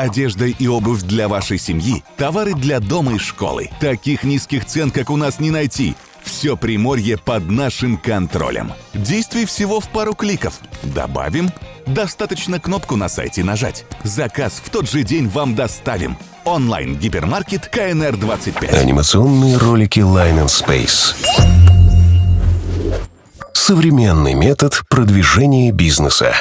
Одежда и обувь для вашей семьи, товары для дома и школы. Таких низких цен, как у нас, не найти. Все Приморье под нашим контролем. Действий всего в пару кликов. Добавим. Достаточно кнопку на сайте нажать. Заказ в тот же день вам доставим. Онлайн-гипермаркет КНР-25. Анимационные ролики Line and Space. Современный метод продвижения бизнеса.